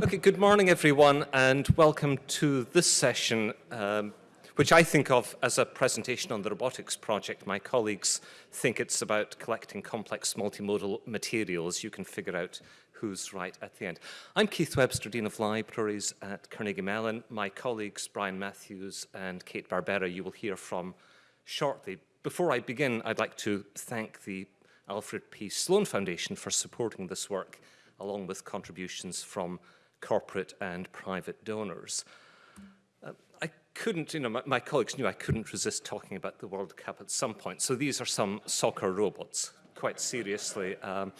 Okay, good morning everyone and welcome to this session um, which I think of as a presentation on the robotics project. My colleagues think it's about collecting complex multimodal materials. You can figure out who's right at the end. I'm Keith Webster, Dean of Libraries at Carnegie Mellon. My colleagues Brian Mathews and Kate Barbera you will hear from shortly. Before I begin, I'd like to thank the Alfred P. Sloan Foundation for supporting this work along with contributions from corporate and private donors. Uh, I couldn't, you know, my, my, colleagues knew I couldn't resist talking about the World Cup at some point. So these are some soccer robots, quite seriously. Um,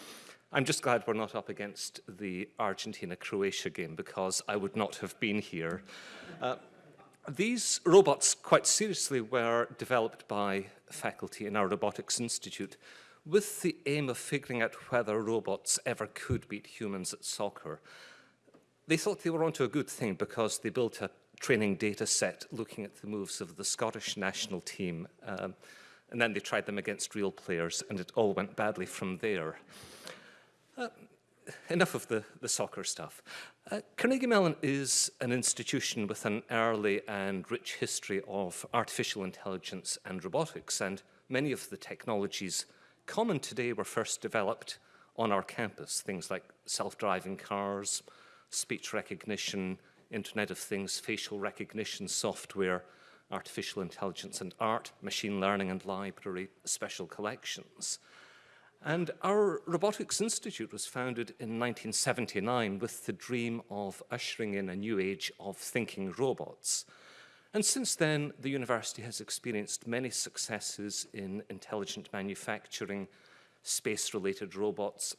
I'm just glad we're not up against the Argentina-Croatia game because I would not have been here. Uh, these robots, quite seriously, were developed by faculty in our Robotics Institute with the aim of figuring out whether robots ever could beat humans at soccer. They thought they were onto a good thing because they built a training data set looking at the moves of the Scottish national team. Um, and then they tried them against real players and it all went badly from there. Uh, enough of the, the soccer stuff. Uh, Carnegie Mellon is an institution with an early and rich history of artificial intelligence and robotics, and many of the technologies common today were first developed on our campus, things like self-driving cars, speech recognition, Internet of Things, facial recognition software, artificial intelligence and art, machine learning and library, special collections. And our Robotics Institute was founded in 1979 with the dream of ushering in a new age of thinking robots. And since then, the university has experienced many successes in intelligent manufacturing, space-related robots,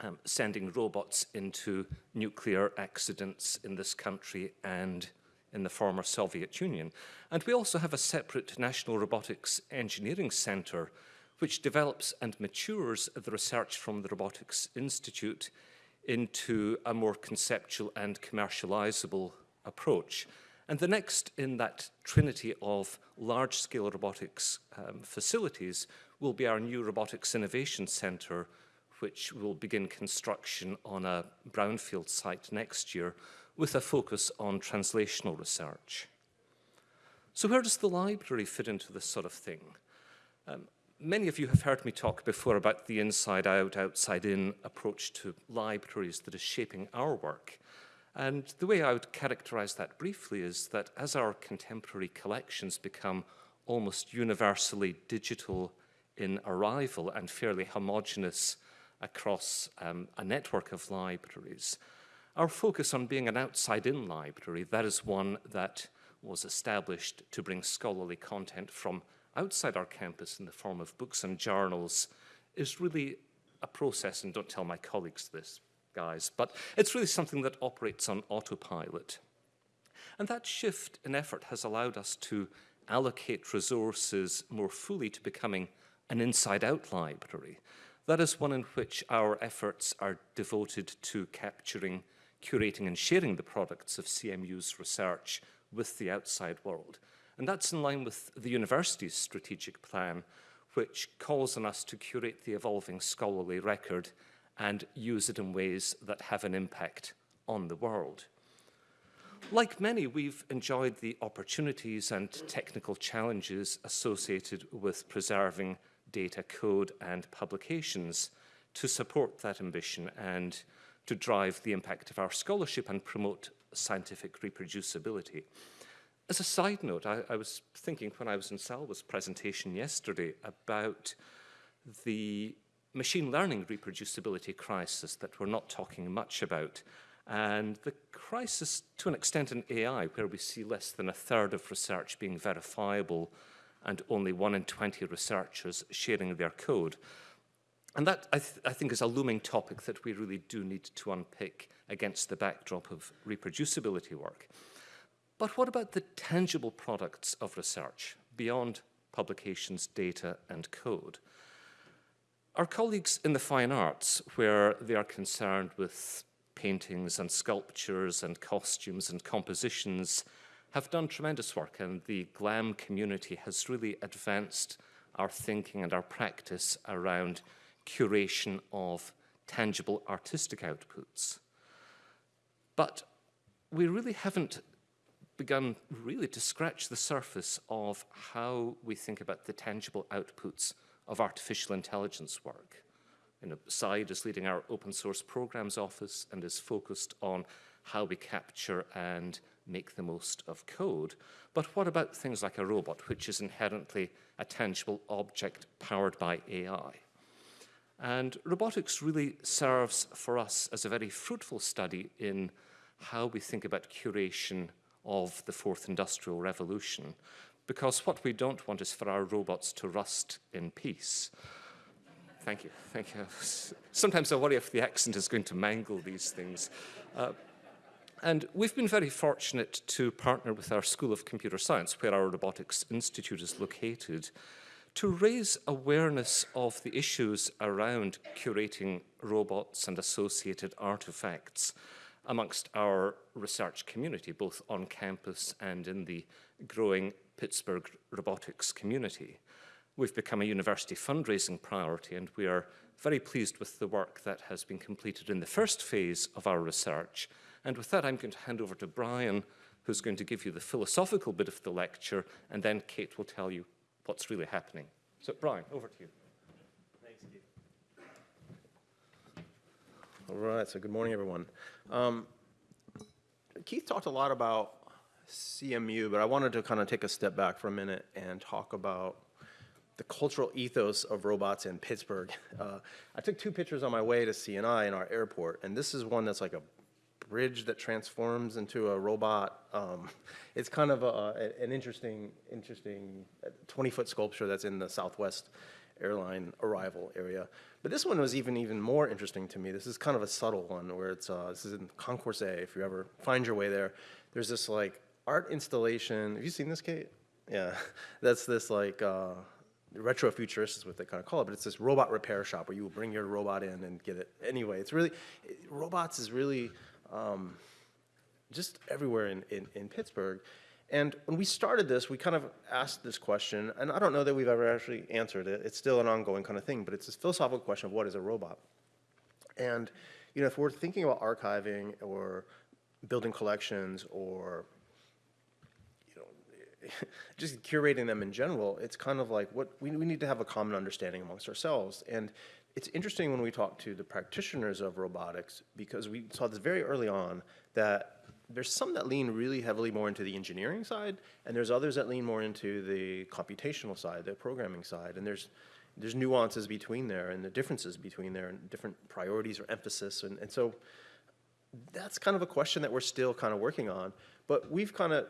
um, sending robots into nuclear accidents in this country and in the former Soviet Union. And we also have a separate National Robotics Engineering Center which develops and matures the research from the Robotics Institute into a more conceptual and commercializable approach. And the next in that trinity of large-scale robotics um, facilities will be our new Robotics Innovation Centre, which will begin construction on a brownfield site next year with a focus on translational research. So where does the library fit into this sort of thing? Um, many of you have heard me talk before about the inside-out, outside-in approach to libraries that is shaping our work. And the way I would characterize that briefly is that as our contemporary collections become almost universally digital in arrival and fairly homogenous across um, a network of libraries, our focus on being an outside-in library, that is one that was established to bring scholarly content from outside our campus in the form of books and journals, is really a process, and don't tell my colleagues this, guys, but it's really something that operates on autopilot. And that shift in effort has allowed us to allocate resources more fully to becoming an inside-out library. That is one in which our efforts are devoted to capturing, curating and sharing the products of CMU's research with the outside world. And that's in line with the university's strategic plan, which calls on us to curate the evolving scholarly record and use it in ways that have an impact on the world. Like many, we've enjoyed the opportunities and technical challenges associated with preserving data code and publications to support that ambition and to drive the impact of our scholarship and promote scientific reproducibility. As a side note, I, I was thinking when I was in Salwa's presentation yesterday about the machine learning reproducibility crisis that we're not talking much about. And the crisis, to an extent in AI, where we see less than a third of research being verifiable and only one in 20 researchers sharing their code. And that, I, th I think, is a looming topic that we really do need to unpick against the backdrop of reproducibility work. But what about the tangible products of research beyond publications, data, and code? Our colleagues in the fine arts, where they are concerned with paintings and sculptures and costumes and compositions, have done tremendous work and the GLAM community has really advanced our thinking and our practice around curation of tangible artistic outputs. But we really haven't begun really to scratch the surface of how we think about the tangible outputs of artificial intelligence work. You know, is leading our open source programs office and is focused on how we capture and make the most of code. But what about things like a robot, which is inherently a tangible object powered by AI? And robotics really serves for us as a very fruitful study in how we think about curation of the fourth industrial revolution. Because what we don't want is for our robots to rust in peace. Thank you, thank you. Sometimes I worry if the accent is going to mangle these things. Uh, and we've been very fortunate to partner with our School of Computer Science, where our Robotics Institute is located, to raise awareness of the issues around curating robots and associated artifacts amongst our research community, both on campus and in the growing Pittsburgh robotics community. We've become a university fundraising priority and we are very pleased with the work that has been completed in the first phase of our research. And with that, I'm going to hand over to Brian, who's going to give you the philosophical bit of the lecture, and then Kate will tell you what's really happening. So Brian, over to you. All right, so good morning, everyone. Um, Keith talked a lot about CMU, but I wanted to kind of take a step back for a minute and talk about the cultural ethos of robots in Pittsburgh. Uh, I took two pictures on my way to CNI in our airport, and this is one that's like a bridge that transforms into a robot. Um, it's kind of a, an interesting, interesting 20-foot sculpture that's in the Southwest airline arrival area. But this one was even even more interesting to me. This is kind of a subtle one where it's uh, this is in Concourse A. If you ever find your way there, there's this like art installation. Have you seen this, Kate? Yeah, that's this like uh, retrofuturist is what they kind of call it, but it's this robot repair shop where you will bring your robot in and get it. Anyway, it's really it, robots is really um, just everywhere in, in, in Pittsburgh. And when we started this, we kind of asked this question, and I don't know that we've ever actually answered it. It's still an ongoing kind of thing, but it's this philosophical question of what is a robot? And you know, if we're thinking about archiving or building collections or just curating them in general, it's kind of like what we, we need to have a common understanding amongst ourselves. And it's interesting when we talk to the practitioners of robotics because we saw this very early on that there's some that lean really heavily more into the engineering side, and there's others that lean more into the computational side, the programming side, and there's there's nuances between there and the differences between there and different priorities or emphasis, and, and so that's kind of a question that we're still kind of working on, but we've kind of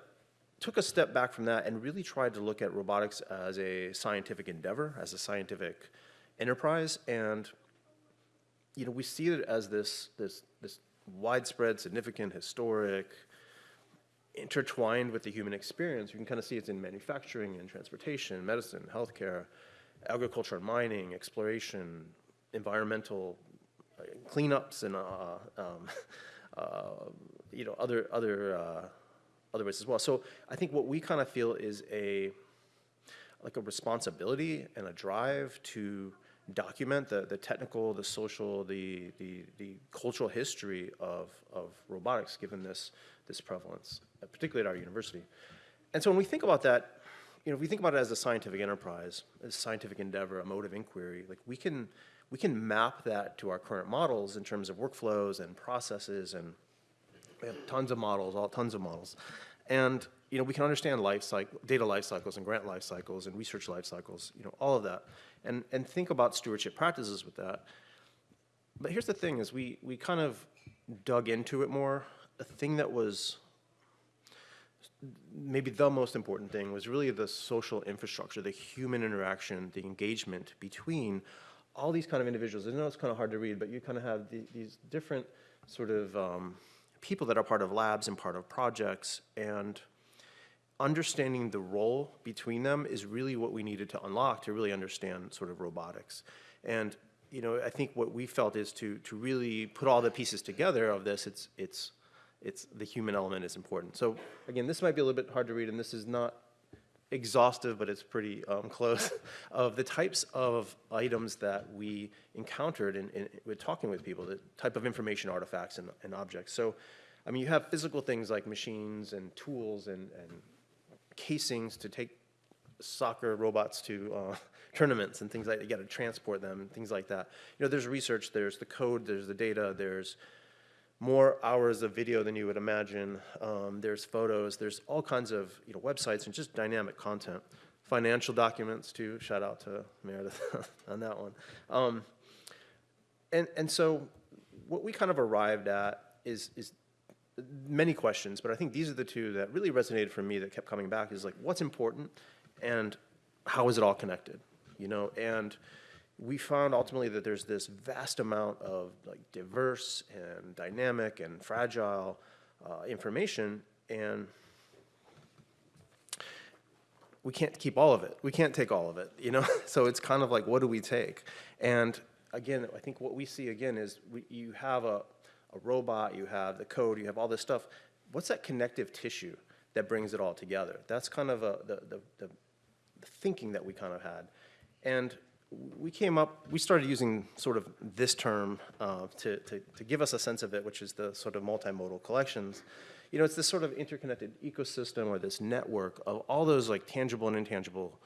took a step back from that and really tried to look at robotics as a scientific endeavor, as a scientific enterprise, and you know, we see it as this, this, this widespread, significant, historic, intertwined with the human experience. You can kind of see it's in manufacturing and transportation, medicine, healthcare, agriculture and mining, exploration, environmental uh, cleanups, and uh, um, uh, you know other other uh, other ways as well. So I think what we kind of feel is a like a responsibility and a drive to document the, the technical, the social, the, the, the cultural history of, of robotics given this, this prevalence, particularly at our university. And so when we think about that, you know, if we think about it as a scientific enterprise, a scientific endeavor, a mode of inquiry, like we can, we can map that to our current models in terms of workflows and processes and we have tons of models, all tons of models. And you know, we can understand life cycle, data life cycles and grant life cycles and research life cycles, you know, all of that and, and think about stewardship practices with that. But here's the thing is we, we kind of dug into it more. A thing that was maybe the most important thing was really the social infrastructure, the human interaction, the engagement between all these kind of individuals. I know it's kind of hard to read, but you kind of have the, these different sort of um, people that are part of labs and part of projects and understanding the role between them is really what we needed to unlock to really understand sort of robotics. And you know, I think what we felt is to to really put all the pieces together of this. It's it's it's the human element is important. So again, this might be a little bit hard to read, and this is not exhaustive, but it's pretty um, close, of the types of items that we encountered in, in, talking with people, the type of information artifacts and, and objects. So, I mean, you have physical things like machines and tools and, and casings to take soccer robots to uh, tournaments and things like that. You got to transport them, and things like that. You know, there's research, there's the code, there's the data, there's more hours of video than you would imagine. Um, there's photos, there's all kinds of you know websites and just dynamic content. Financial documents too. Shout out to Meredith on that one. Um, and and so what we kind of arrived at is is many questions, but I think these are the two that really resonated for me that kept coming back is like what's important and how is it all connected, you know? And we found ultimately that there's this vast amount of like diverse and dynamic and fragile uh, information and we can't keep all of it. We can't take all of it, you know? so it's kind of like, what do we take? And again, I think what we see again is we, you have a, a robot, you have the code, you have all this stuff. What's that connective tissue that brings it all together? That's kind of a, the, the, the, the thinking that we kind of had. And we came up, we started using sort of this term uh, to, to, to give us a sense of it, which is the sort of multimodal collections. You know, it's this sort of interconnected ecosystem or this network of all those like tangible and intangible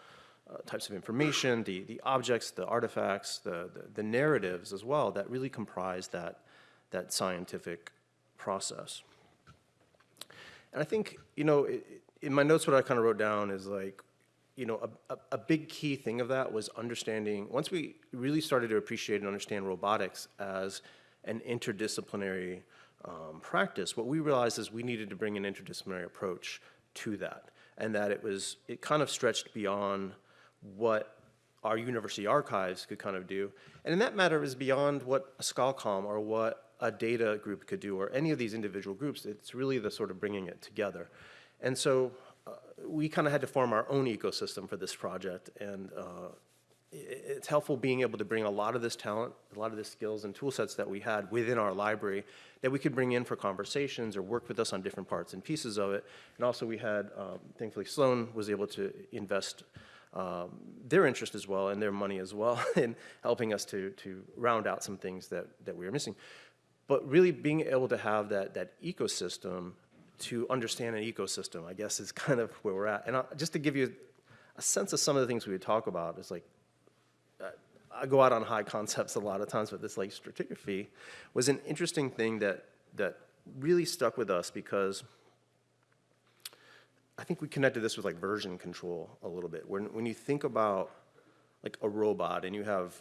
uh, types of information, the, the objects, the artifacts, the, the, the narratives as well that really comprise that, that scientific process. And I think, you know, it, in my notes what I kind of wrote down is like, you know, a, a, a, big key thing of that was understanding, once we really started to appreciate and understand robotics as an interdisciplinary um, practice, what we realized is we needed to bring an interdisciplinary approach to that. And that it was, it kind of stretched beyond what our university archives could kind of do. And in that matter, is beyond what a ScholComm or what a data group could do or any of these individual groups. It's really the sort of bringing it together. And so we kind of had to form our own ecosystem for this project, and uh, it's helpful being able to bring a lot of this talent, a lot of the skills and tool sets that we had within our library that we could bring in for conversations or work with us on different parts and pieces of it. And also we had, um, thankfully Sloan was able to invest um, their interest as well and their money as well in helping us to, to round out some things that, that we were missing. But really being able to have that, that ecosystem to understand an ecosystem, I guess, is kind of where we're at. And I, just to give you a sense of some of the things we would talk about, is like, uh, I go out on high concepts a lot of times, but this like stratigraphy was an interesting thing that, that really stuck with us because I think we connected this with like version control a little bit. When, when you think about like a robot and you have,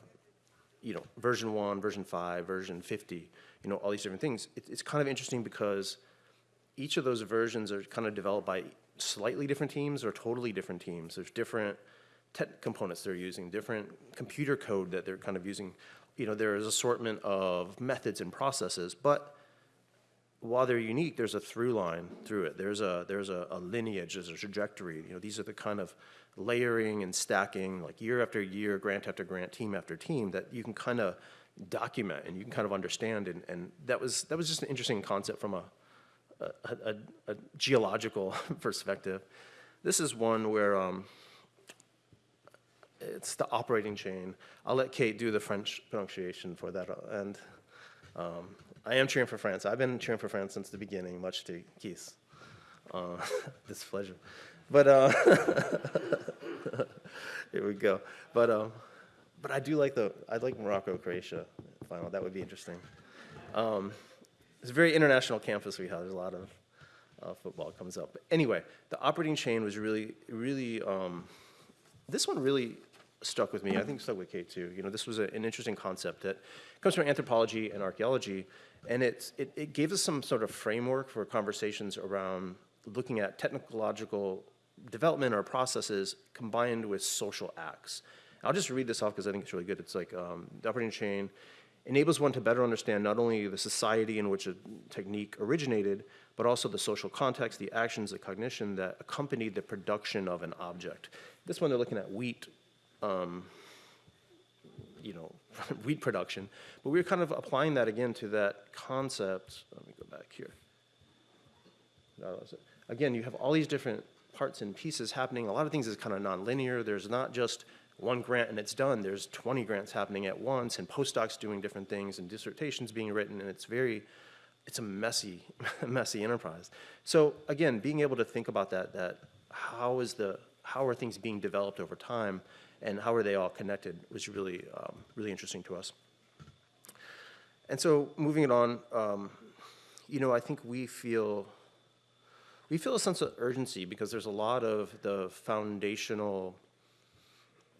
you know, version one, version five, version 50, you know, all these different things, it, it's kind of interesting because each of those versions are kind of developed by slightly different teams or totally different teams. There's different tech components they're using, different computer code that they're kind of using. You know, there is assortment of methods and processes, but while they're unique, there's a through line through it. There's a there's a, a, lineage, there's a trajectory. You know, these are the kind of layering and stacking, like year after year, grant after grant, team after team, that you can kind of document and you can kind of understand. And, and that was that was just an interesting concept from a a, a, geological perspective. This is one where um, it's the operating chain. I'll let Kate do the French pronunciation for that. And um, I am cheering for France. I've been cheering for France since the beginning, much to Keith's uh, displeasure. But uh, here we go. But um, but I do like the I like Morocco Croatia final. That would be interesting. Um, it's a very international campus we have. There's a lot of uh, football comes up. But anyway, the operating chain was really, really, um, this one really stuck with me. I think stuck with Kate too. You know, this was a, an interesting concept that comes from anthropology and archaeology, and it, it gave us some sort of framework for conversations around looking at technological development or processes combined with social acts. I'll just read this off because I think it's really good. It's like um, the operating chain enables one to better understand not only the society in which a technique originated, but also the social context, the actions, the cognition that accompanied the production of an object. This one they're looking at wheat, um, you know, wheat production, but we are kind of applying that again to that concept. Let me go back here. Again, you have all these different parts and pieces happening. A lot of things is kind of nonlinear. There's not just one grant and it's done. There's 20 grants happening at once and postdocs doing different things and dissertations being written and it's very, it's a messy, messy enterprise. So again, being able to think about that, that how is the, how are things being developed over time and how are they all connected was really, um, really interesting to us. And so moving it on, um, you know, I think we feel, we feel a sense of urgency because there's a lot of the foundational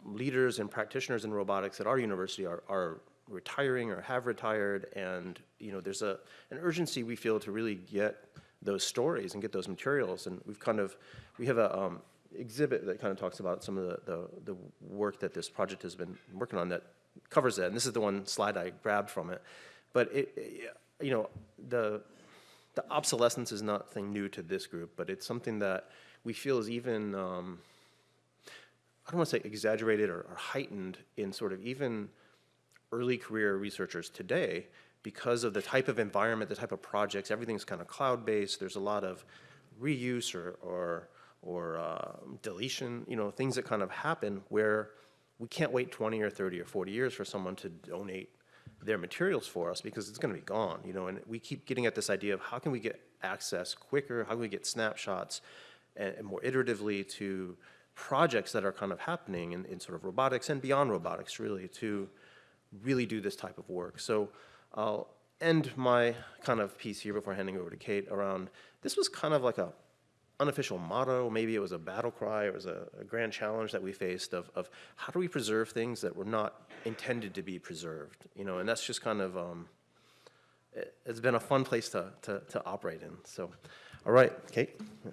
leaders and practitioners in robotics at our university are, are retiring or have retired. And you know there's a an urgency we feel to really get those stories and get those materials. And we've kind of we have a um, exhibit that kind of talks about some of the, the, the work that this project has been working on that covers that. And this is the one slide I grabbed from it. But it, it you know the the obsolescence is nothing new to this group but it's something that we feel is even um, I don't want to say exaggerated or, or heightened in sort of even early career researchers today because of the type of environment, the type of projects, everything's kind of cloud-based. There's a lot of reuse or, or, or uh, deletion, you know, things that kind of happen where we can't wait 20 or 30 or 40 years for someone to donate their materials for us because it's going to be gone, you know, and we keep getting at this idea of how can we get access quicker, how can we get snapshots and, and more iteratively to projects that are kind of happening in, in sort of robotics and beyond robotics really to really do this type of work. So I'll end my kind of piece here before handing over to Kate around, this was kind of like a unofficial motto, maybe it was a battle cry, it was a, a grand challenge that we faced of, of, how do we preserve things that were not intended to be preserved, you know, and that's just kind of, um, it, has been a fun place to, to, to operate in. So, all right, Kate. Yeah.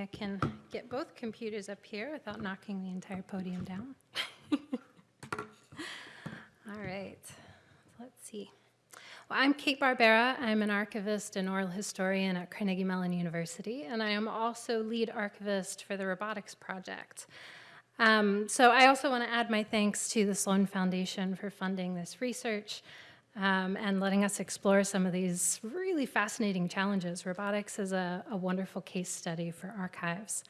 I can get both computers up here without knocking the entire podium down. All right, let's see. Well, I'm Kate Barbera. I'm an archivist and oral historian at Carnegie Mellon University, and I am also lead archivist for the Robotics Project. Um, so I also want to add my thanks to the Sloan Foundation for funding this research um, and letting us explore some of these really fascinating challenges. Robotics is a, a wonderful case study for archives.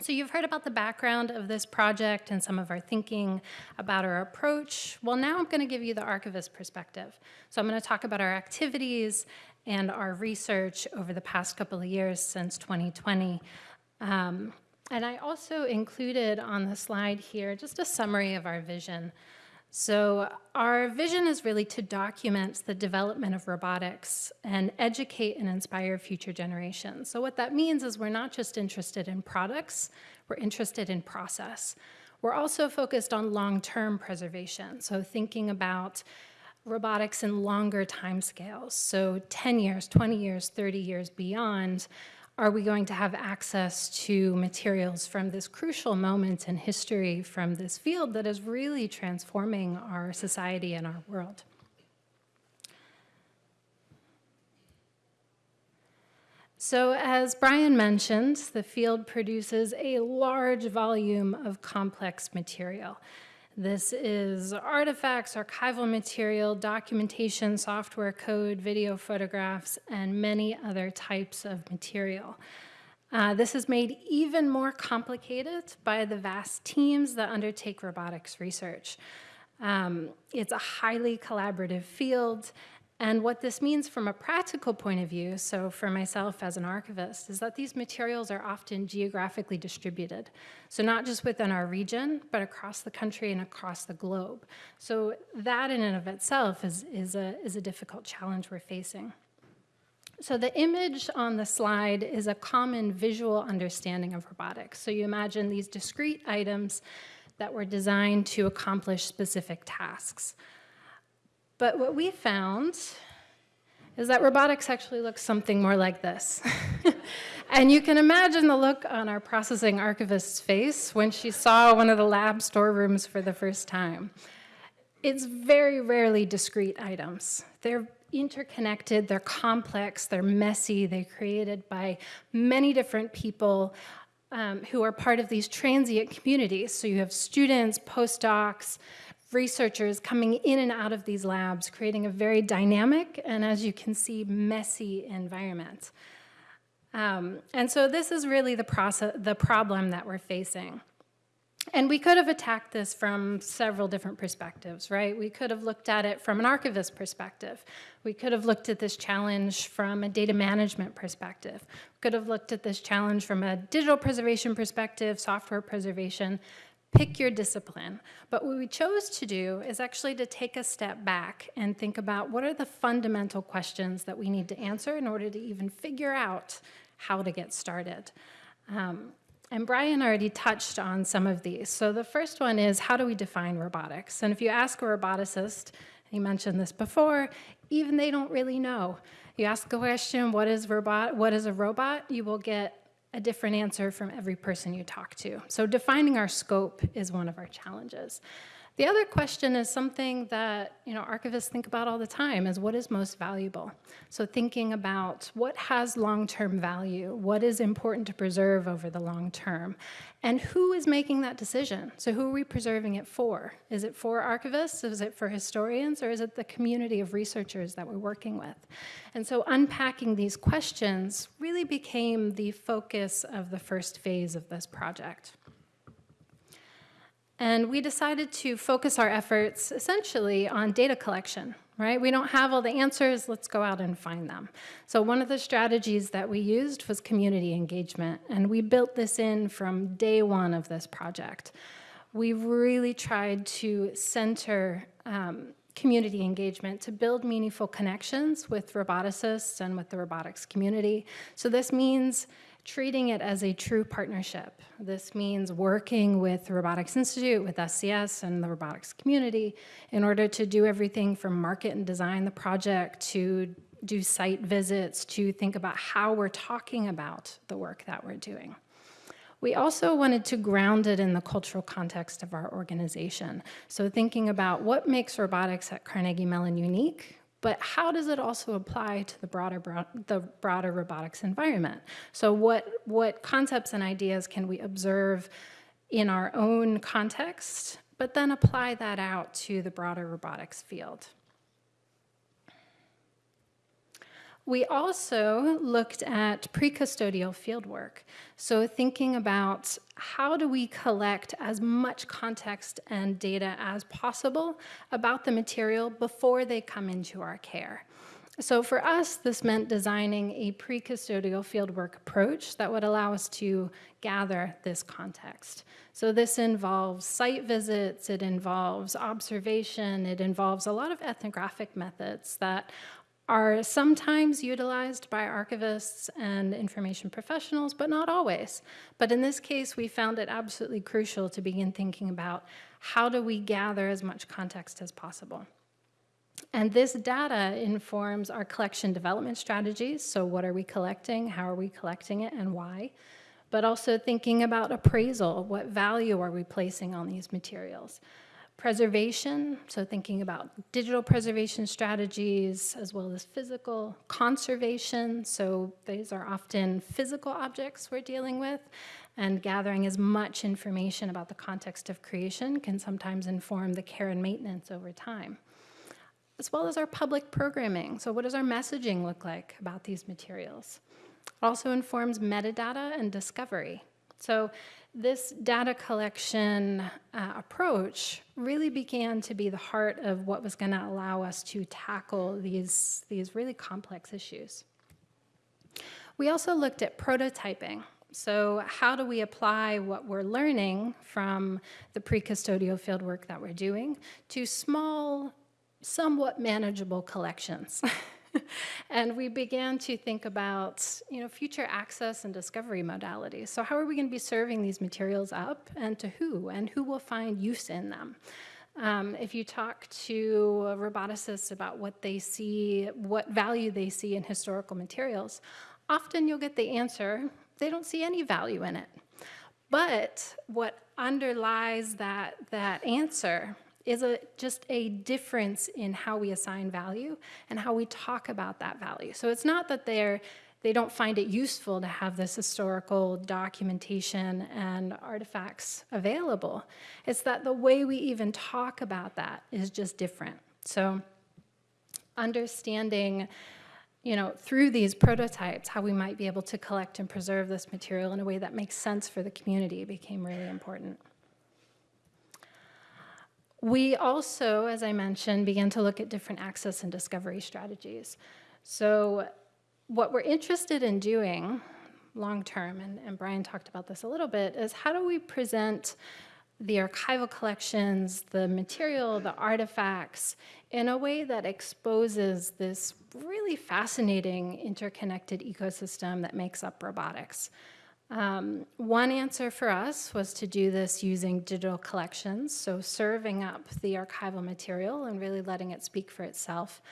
So you've heard about the background of this project and some of our thinking about our approach. Well, now I'm going to give you the archivist perspective. So I'm going to talk about our activities and our research over the past couple of years since 2020. Um, and I also included on the slide here just a summary of our vision. So our vision is really to document the development of robotics and educate and inspire future generations. So what that means is we're not just interested in products, we're interested in process. We're also focused on long-term preservation, so thinking about robotics in longer timescales, so 10 years, 20 years, 30 years beyond, are we going to have access to materials from this crucial moment in history from this field that is really transforming our society and our world? So as Brian mentioned, the field produces a large volume of complex material. This is artifacts, archival material, documentation, software code, video photographs, and many other types of material. Uh, this is made even more complicated by the vast teams that undertake robotics research. Um, it's a highly collaborative field, and what this means from a practical point of view, so for myself as an archivist, is that these materials are often geographically distributed. So not just within our region, but across the country and across the globe. So that in and of itself is, is, a, is a difficult challenge we're facing. So the image on the slide is a common visual understanding of robotics. So you imagine these discrete items that were designed to accomplish specific tasks. But what we found is that robotics actually looks something more like this. and you can imagine the look on our processing archivist's face when she saw one of the lab storerooms for the first time. It's very rarely discrete items. They're interconnected, they're complex, they're messy, they're created by many different people um, who are part of these transient communities. So you have students, postdocs, researchers coming in and out of these labs, creating a very dynamic and, as you can see, messy environment. Um, and so this is really the, process, the problem that we're facing. And we could have attacked this from several different perspectives, right? We could have looked at it from an archivist perspective. We could have looked at this challenge from a data management perspective. We could have looked at this challenge from a digital preservation perspective, software preservation, pick your discipline. But what we chose to do is actually to take a step back and think about what are the fundamental questions that we need to answer in order to even figure out how to get started. Um, and Brian already touched on some of these. So the first one is how do we define robotics? And if you ask a roboticist, he mentioned this before, even they don't really know. You ask a question, what is robot? What is a robot? You will get a different answer from every person you talk to. So defining our scope is one of our challenges. The other question is something that you know archivists think about all the time is what is most valuable. So thinking about what has long-term value, what is important to preserve over the long term, and who is making that decision? So who are we preserving it for? Is it for archivists? Is it for historians? Or is it the community of researchers that we're working with? And so unpacking these questions really became the focus of the first phase of this project. And we decided to focus our efforts essentially on data collection, right? We don't have all the answers, let's go out and find them. So one of the strategies that we used was community engagement, and we built this in from day one of this project. We really tried to center um, community engagement to build meaningful connections with roboticists and with the robotics community. So this means treating it as a true partnership. This means working with the Robotics Institute, with SCS and the robotics community in order to do everything from market and design the project to do site visits, to think about how we're talking about the work that we're doing. We also wanted to ground it in the cultural context of our organization. So thinking about what makes robotics at Carnegie Mellon unique, but how does it also apply to the broader, the broader robotics environment? So what, what concepts and ideas can we observe in our own context, but then apply that out to the broader robotics field? We also looked at pre-custodial fieldwork. So thinking about how do we collect as much context and data as possible about the material before they come into our care. So for us, this meant designing a pre-custodial fieldwork approach that would allow us to gather this context. So this involves site visits, it involves observation, it involves a lot of ethnographic methods that are sometimes utilized by archivists and information professionals, but not always. But in this case, we found it absolutely crucial to begin thinking about how do we gather as much context as possible. And this data informs our collection development strategies. So what are we collecting? How are we collecting it and why? But also thinking about appraisal. What value are we placing on these materials? Preservation, so thinking about digital preservation strategies as well as physical conservation. So these are often physical objects we're dealing with and gathering as much information about the context of creation can sometimes inform the care and maintenance over time. As well as our public programming. So what does our messaging look like about these materials? It also informs metadata and discovery. So this data collection uh, approach really began to be the heart of what was going to allow us to tackle these, these really complex issues. We also looked at prototyping. So how do we apply what we're learning from the pre-custodial fieldwork that we're doing to small, somewhat manageable collections? and we began to think about you know, future access and discovery modalities. So how are we going to be serving these materials up and to who and who will find use in them? Um, if you talk to roboticists about what they see, what value they see in historical materials, often you'll get the answer, they don't see any value in it. But what underlies that, that answer is a, just a difference in how we assign value and how we talk about that value. So it's not that they're they don't find it useful to have this historical documentation and artifacts available. It's that the way we even talk about that is just different. So understanding, you know, through these prototypes, how we might be able to collect and preserve this material in a way that makes sense for the community became really important. We also, as I mentioned, began to look at different access and discovery strategies. So what we're interested in doing long-term, and, and Brian talked about this a little bit, is how do we present the archival collections, the material, the artifacts, in a way that exposes this really fascinating interconnected ecosystem that makes up robotics. Um, one answer for us was to do this using digital collections, so serving up the archival material and really letting it speak for itself.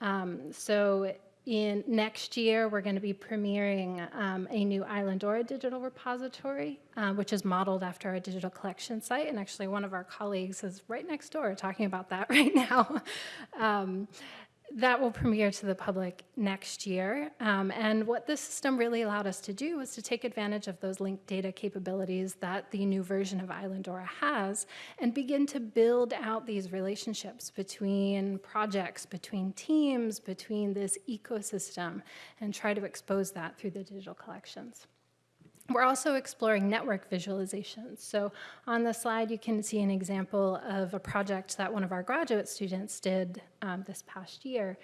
Um, so in next year, we're going to be premiering um, a new Islandora digital repository, uh, which is modeled after our digital collection site. And actually, one of our colleagues is right next door talking about that right now. That will premiere to the public next year. Um, and what this system really allowed us to do was to take advantage of those linked data capabilities that the new version of Islandora has and begin to build out these relationships between projects, between teams, between this ecosystem, and try to expose that through the digital collections. We're also exploring network visualizations. So on the slide, you can see an example of a project that one of our graduate students did um, this past year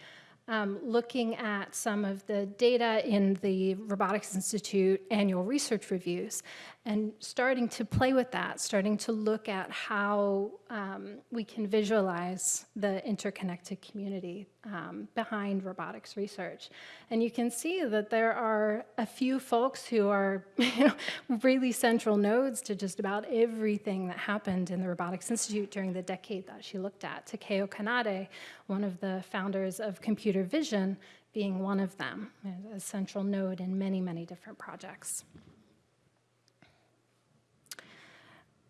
um, looking at some of the data in the Robotics Institute annual research reviews and starting to play with that, starting to look at how um, we can visualize the interconnected community um, behind robotics research. And you can see that there are a few folks who are you know, really central nodes to just about everything that happened in the Robotics Institute during the decade that she looked at. Takeo Kanade, one of the founders of computer vision, being one of them, a central node in many, many different projects.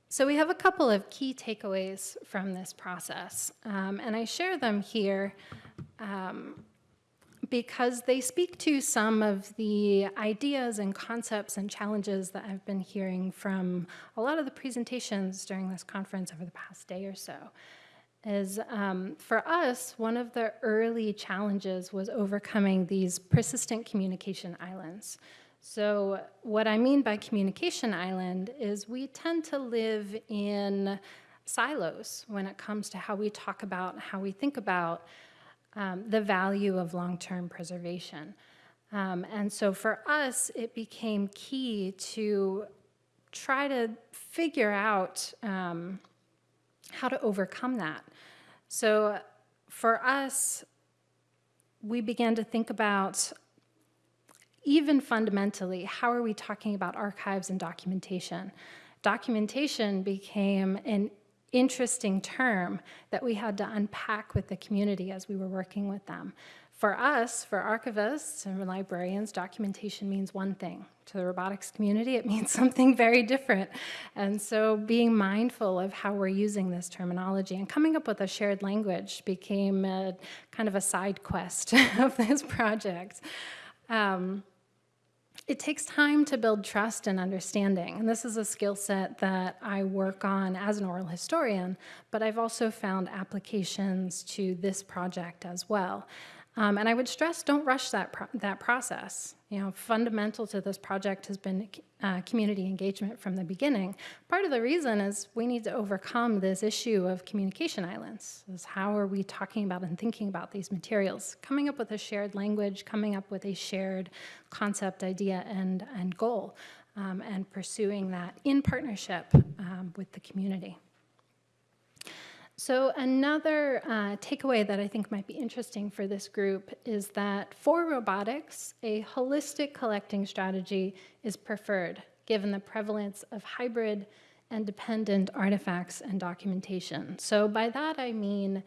So we have a couple of key takeaways from this process, um, and I share them here um, because they speak to some of the ideas and concepts and challenges that I've been hearing from a lot of the presentations during this conference over the past day or so. Is um, for us, one of the early challenges was overcoming these persistent communication islands. So what I mean by communication island is we tend to live in silos when it comes to how we talk about, how we think about um, the value of long-term preservation. Um, and so for us, it became key to try to figure out um, how to overcome that. So for us, we began to think about even fundamentally, how are we talking about archives and documentation? Documentation became an interesting term that we had to unpack with the community as we were working with them. For us, for archivists and librarians, documentation means one thing. To the robotics community, it means something very different. And so being mindful of how we're using this terminology and coming up with a shared language became a, kind of a side quest of this project. Um, it takes time to build trust and understanding. And this is a skill set that I work on as an oral historian, but I've also found applications to this project as well. Um, and I would stress, don't rush that, pro that process. You know, fundamental to this project has been uh, community engagement from the beginning. Part of the reason is we need to overcome this issue of communication islands. Is how are we talking about and thinking about these materials? Coming up with a shared language, coming up with a shared concept, idea, and, and goal, um, and pursuing that in partnership um, with the community. So another uh, takeaway that I think might be interesting for this group is that for robotics, a holistic collecting strategy is preferred given the prevalence of hybrid and dependent artifacts and documentation. So by that I mean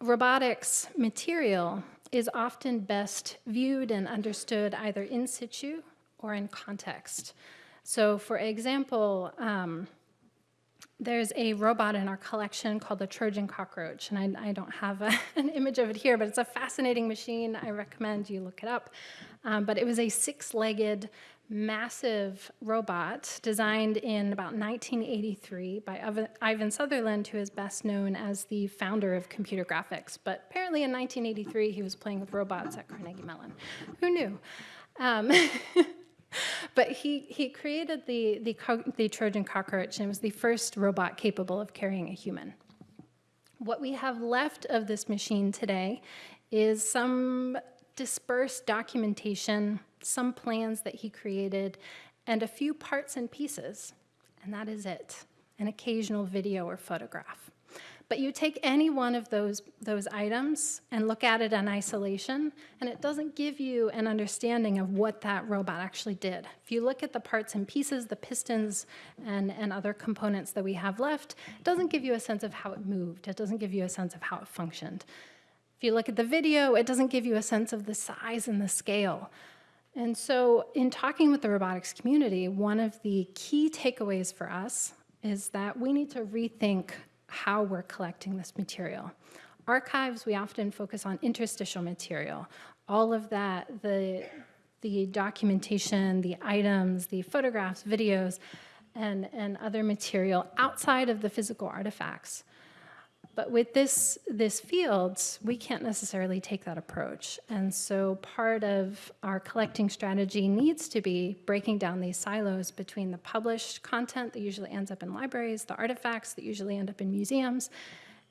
robotics material is often best viewed and understood either in situ or in context. So for example, um, there's a robot in our collection called the Trojan cockroach, and I, I don't have a, an image of it here, but it's a fascinating machine. I recommend you look it up. Um, but it was a six-legged, massive robot designed in about 1983 by Ivan- Sutherland, who is best known as the founder of computer graphics. But apparently in 1983, he was playing with robots at Carnegie Mellon. Who knew? Um, But he, he created the, the, the Trojan cockroach, and it was the first robot capable of carrying a human. What we have left of this machine today is some dispersed documentation, some plans that he created, and a few parts and pieces, and that is it, an occasional video or photograph. But you take any one of those, those items and look at it in isolation, and it doesn't give you an understanding of what that robot actually did. If you look at the parts and pieces, the pistons and, and other components that we have left, it doesn't give you a sense of how it moved. It doesn't give you a sense of how it functioned. If you look at the video, it doesn't give you a sense of the size and the scale. And so, in talking with the robotics community, one of the key takeaways for us is that we need to rethink how we're collecting this material. Archives, we often focus on interstitial material. All of that, the, the documentation, the items, the photographs, videos, and, and other material outside of the physical artifacts. But with this, this fields, we can't necessarily take that approach. And so part of our collecting strategy needs to be breaking down these silos between the published content that usually ends up in libraries, the artifacts that usually end up in museums,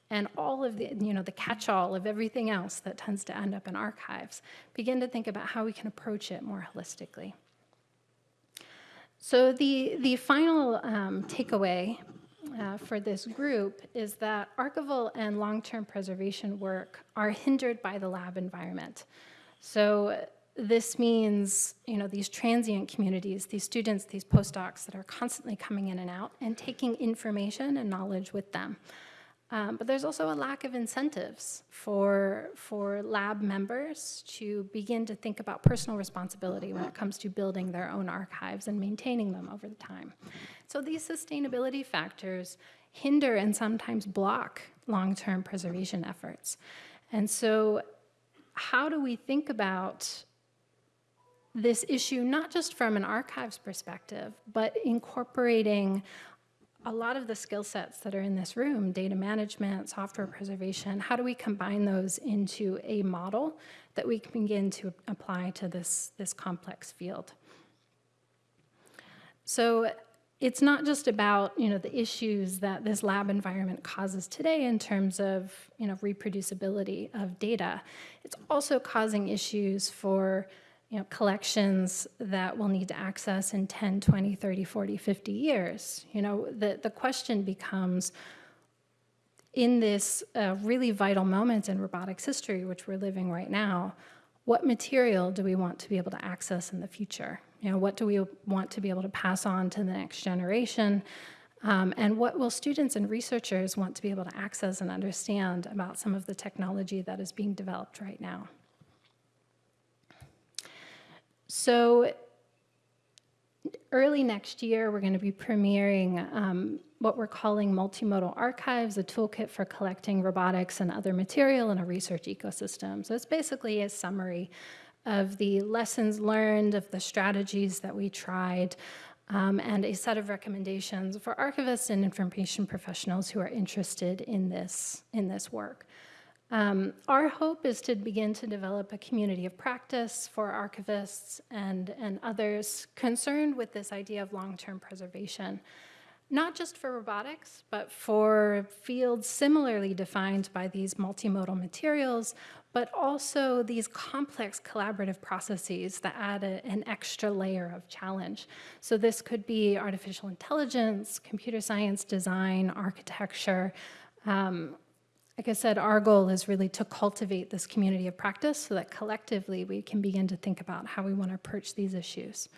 and all of the, you know, the catch-all of everything else that tends to end up in archives. Begin to think about how we can approach it more holistically. So the, the final um, takeaway uh, for this group is that archival and long-term preservation work are hindered by the lab environment. So this means, you know, these transient communities, these students, these postdocs that are constantly coming in and out and taking information and knowledge with them. Um, but there's also a lack of incentives for, for lab members to begin to think about personal responsibility when it comes to building their own archives and maintaining them over the time. So these sustainability factors hinder and sometimes block long-term preservation efforts. And so how do we think about this issue, not just from an archives perspective, but incorporating a lot of the skill sets that are in this room, data management, software preservation, how do we combine those into a model that we can begin to apply to this, this complex field? So it's not just about you know the issues that this lab environment causes today in terms of you know reproducibility of data. It's also causing issues for you know, collections that we'll need to access in 10, 20, 30, 40, 50 years. You know, the, the question becomes, in this uh, really vital moment in robotics history, which we're living right now, what material do we want to be able to access in the future? You know, what do we want to be able to pass on to the next generation? Um, and what will students and researchers want to be able to access and understand about some of the technology that is being developed right now? So early next year, we're going to be premiering um, what we're calling Multimodal Archives, a toolkit for collecting robotics and other material in a research ecosystem. So it's basically a summary of the lessons learned, of the strategies that we tried, um, and a set of recommendations for archivists and information professionals who are interested in this, in this work. Um, our hope is to begin to develop a community of practice for archivists and, and others concerned with this idea of long-term preservation, not just for robotics, but for fields similarly defined by these multimodal materials, but also these complex collaborative processes that add a, an extra layer of challenge. So this could be artificial intelligence, computer science, design, architecture, um, like I said, our goal is really to cultivate this community of practice so that collectively we can begin to think about how we want to approach these issues.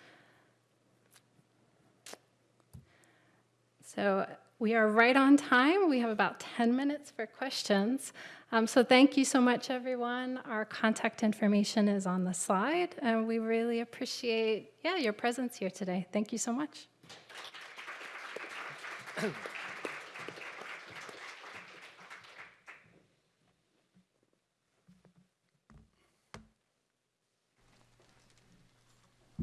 So we are right on time. We have about 10 minutes for questions. Um, so thank you so much, everyone. Our contact information is on the slide, and we really appreciate, yeah, your presence here today. Thank you so much.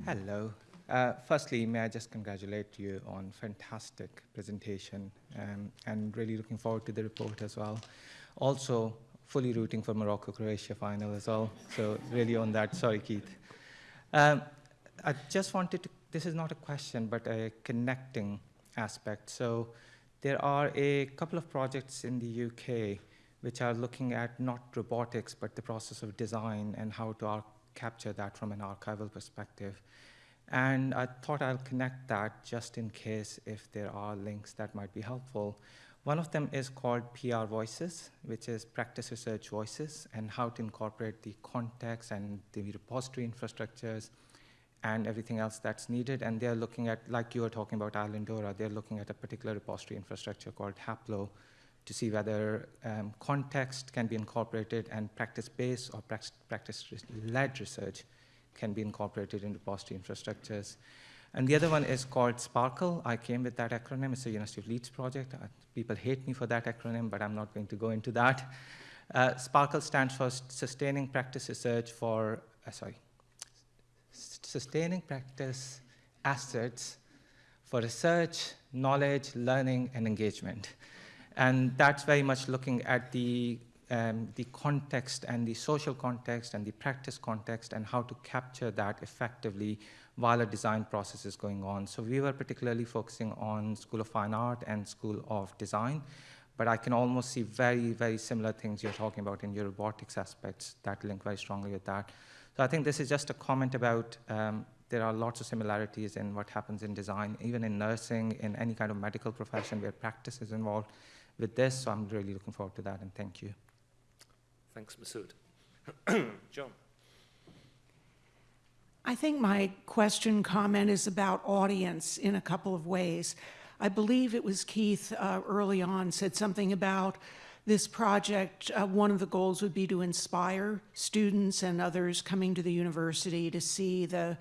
Hello. Uh, firstly, may I just congratulate you on fantastic presentation um, and really looking forward to the report as well. Also, fully rooting for Morocco-Croatia final as well. So really on that. Sorry, Keith. Um, I just wanted to, this is not a question, but a connecting aspect. So there are a couple of projects in the UK which are looking at not robotics, but the process of design and how to capture that from an archival perspective. And I thought I'll connect that just in case if there are links that might be helpful. One of them is called PR Voices, which is Practice Research Voices, and how to incorporate the context and the repository infrastructures and everything else that's needed. And they're looking at, like you were talking about Islandora, they're looking at a particular repository infrastructure called Haplo to see whether um, context can be incorporated and practice-based or practice-led research can be incorporated into repository infrastructures. And the other one is called Sparkle. I came with that acronym. It's a University of Leeds project. Uh, people hate me for that acronym, but I'm not going to go into that. Uh, Sparkle stands for Sustaining Practice Research for, uh, sorry, Sustaining Practice Assets for Research, Knowledge, Learning, and Engagement. And that's very much looking at the um, the context and the social context and the practice context and how to capture that effectively while a design process is going on. So we were particularly focusing on School of Fine Art and School of Design, but I can almost see very, very similar things you're talking about in your robotics aspects that link very strongly with that. So I think this is just a comment about um, there are lots of similarities in what happens in design, even in nursing, in any kind of medical profession where practice is involved with this. So I'm really looking forward to that, and thank you. Thanks, Masud. John. I think my question comment is about audience in a couple of ways. I believe it was Keith uh, early on said something about this project. Uh, one of the goals would be to inspire students and others coming to the university to see the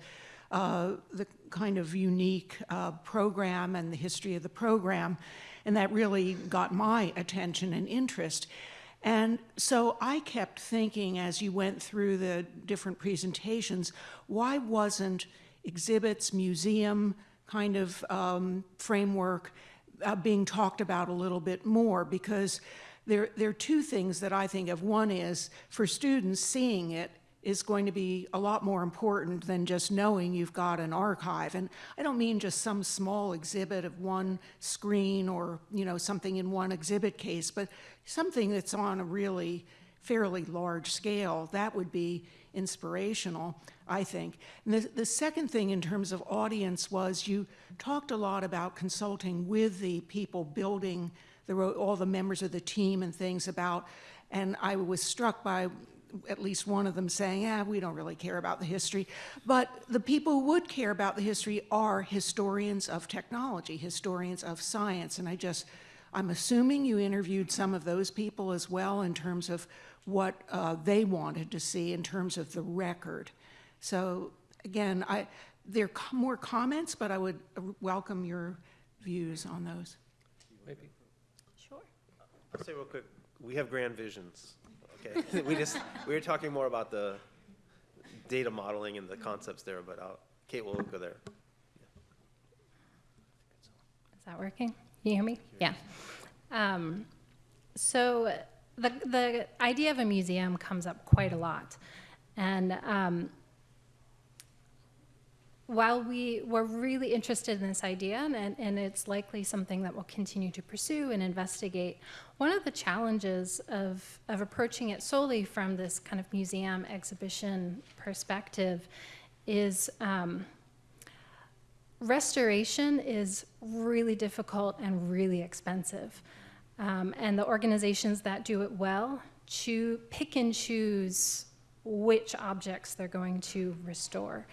uh, the kind of unique uh, program and the history of the program, and that really got my attention and interest. And so I kept thinking as you went through the different presentations, why wasn't exhibits, museum kind of um, framework uh, being talked about a little bit more? Because there, there are two things that I think of. One is for students seeing it is going to be a lot more important than just knowing you've got an archive. And I don't mean just some small exhibit of one screen or, you know, something in one exhibit case, but something that's on a really fairly large scale. That would be inspirational, I think. And the, the second thing in terms of audience was you talked a lot about consulting with the people building the, all the members of the team and things about, and I was struck by at least one of them saying, yeah, we don't really care about the history. But the people who would care about the history are historians of technology, historians of science. And I just, I'm assuming you interviewed some of those people as well in terms of what uh, they wanted to see in terms of the record. So again, I, there are more comments, but I would welcome your views on those. Maybe. Sure. I'll say real quick, we have grand visions. Okay, we just, we were talking more about the data modeling and the concepts there, but I'll, Kate will go there. Is that working? Can you hear me? Yeah. Um, so the, the idea of a museum comes up quite a lot. And um, while we were really interested in this idea, and, and it's likely something that we'll continue to pursue and investigate, one of the challenges of, of approaching it solely from this kind of museum exhibition perspective is um, restoration is really difficult and really expensive. Um, and the organizations that do it well choo- pick and choose which objects they're going to restore.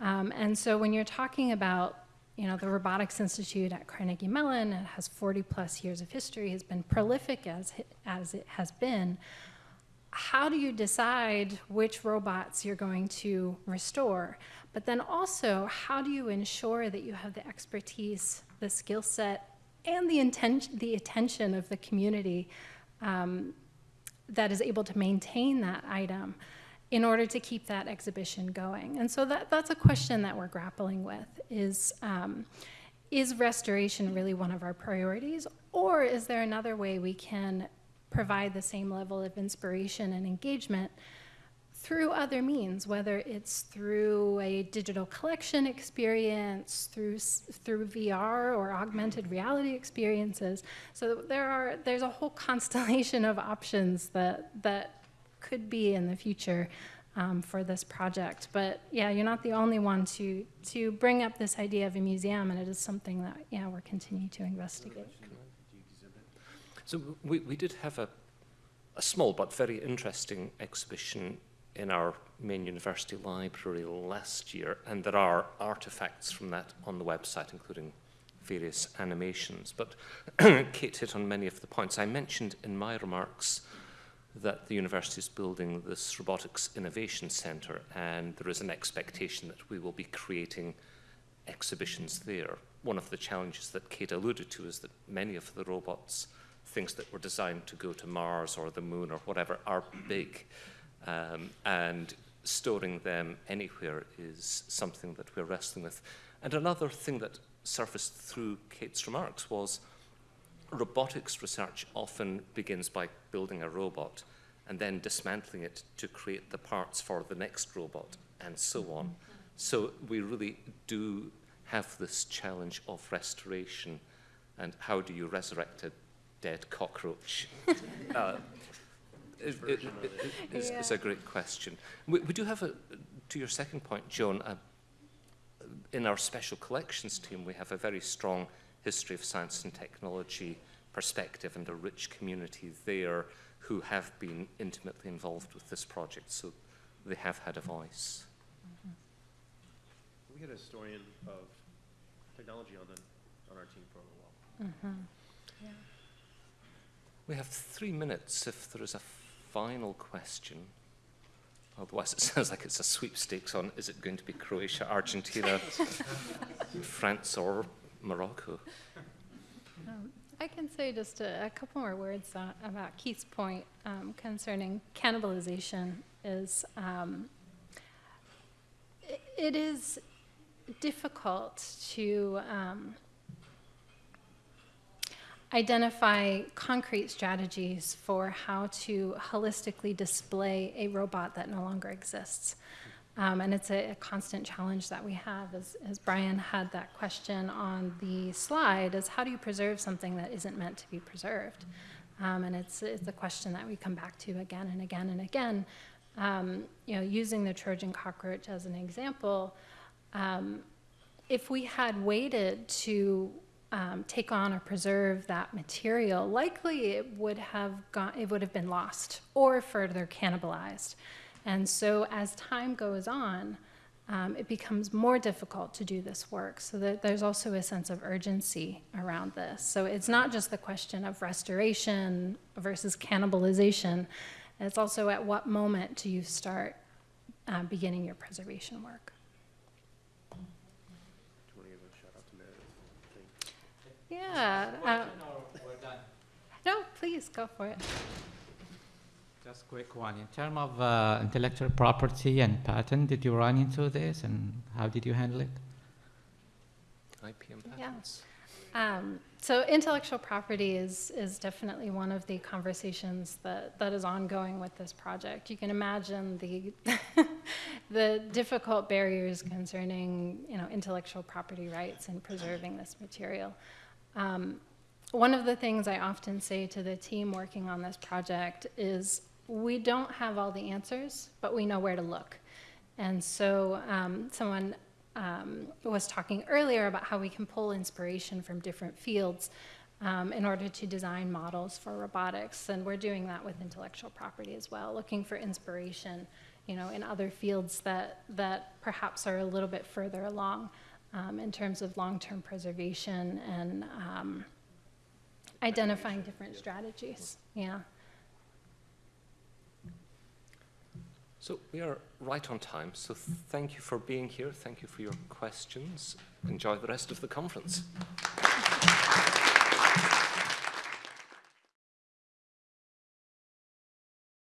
Um, and so when you're talking about you know, the Robotics Institute at Carnegie Mellon, it has 40 plus years of history, has been prolific as, as it has been. How do you decide which robots you're going to restore? But then also, how do you ensure that you have the expertise, the skill set, and the, intention, the attention of the community um, that is able to maintain that item? In order to keep that exhibition going. And so that, that's a question that we're grappling with is, um, is restoration really one of our priorities? Or is there another way we can provide the same level of inspiration and engagement through other means, whether it's through a digital collection experience, through, through VR or augmented reality experiences. So there are, there's a whole constellation of options that, that could be in the future um, for this project. But yeah, you're not the only one to, to bring up this idea of a museum, and it is something that, yeah, we're continuing to investigate. So we, we did have a, a small but very interesting exhibition in our main university library last year, and there are artifacts from that on the website, including various animations. But Kate hit on many of the points. I mentioned in my remarks that the university is building this robotics innovation centre, and there is an expectation that we will be creating exhibitions there. One of the challenges that Kate alluded to is that many of the robots, things that were designed to go to Mars or the moon or whatever, are big. Um, and storing them anywhere is something that we're wrestling with. And another thing that surfaced through Kate's remarks was robotics research often begins by building a robot and then dismantling it to create the parts for the next robot and so on. So we really do have this challenge of restoration and how do you resurrect a dead cockroach? uh, it, it, it, is, is a great question. We, we do have a, to your second point, Joan, a, in our special collections team, we have a very strong history of science and technology perspective and a rich community there who have been intimately involved with this project, so they have had a voice. Mm-hmm. We had a historian of technology on, the, on our team for a little while. Mm-hmm. We have three minutes if there is a final question. Otherwise, it sounds like it's a sweepstakes on is it going to be Croatia, Argentina, France, or Morocco? I can say just a, a couple more words uh, about Keith's point um, concerning cannibalization. Is um, i it is difficult to um, identify concrete strategies for how to holistically display a robot that no longer exists. Um, and it's a, a constant challenge that we have, as, as Brian had that question on the slide, is how do you preserve something that isn't meant to be preserved? Um, and it's, it's a question that we come back to again and again and again. Um, you know, using the Trojan cockroach as an example, um, if we had waited to um, take on or preserve that material, likely it would have gone, it would have been lost or further cannibalized. And so as time goes on, um, it becomes more difficult to do this work. So that there's also a sense of urgency around this. So it's not just the question of restoration versus cannibalization. It's also at what moment do you start uh, beginning your preservation work. Do you want to give a shout out to Meredith? Yeah. Uh, no, please go for it. Just a quick one. In terms of uh, intellectual property and patent, did you run into this and how did you handle it? IP and Yeah. patents. Um, so intellectual property is, is definitely one of the conversations that, that is ongoing with this project. You can imagine the, the difficult barriers concerning, you know, intellectual property rights and preserving this material. Um, one of the things I often say to the team working on this project is we don't have all the answers, but we know where to look. And so um, someone um, was talking earlier about how we can pull inspiration from different fields um, in order to design models for robotics. And we're doing that with intellectual property as well, looking for inspiration, you know, in other fields that, that perhaps are a little bit further along um, in terms of long-term preservation and um, identifying different strategies. Yeah. So we are right on time. So thank you for being here. Thank you for your questions. Enjoy the rest of the conference.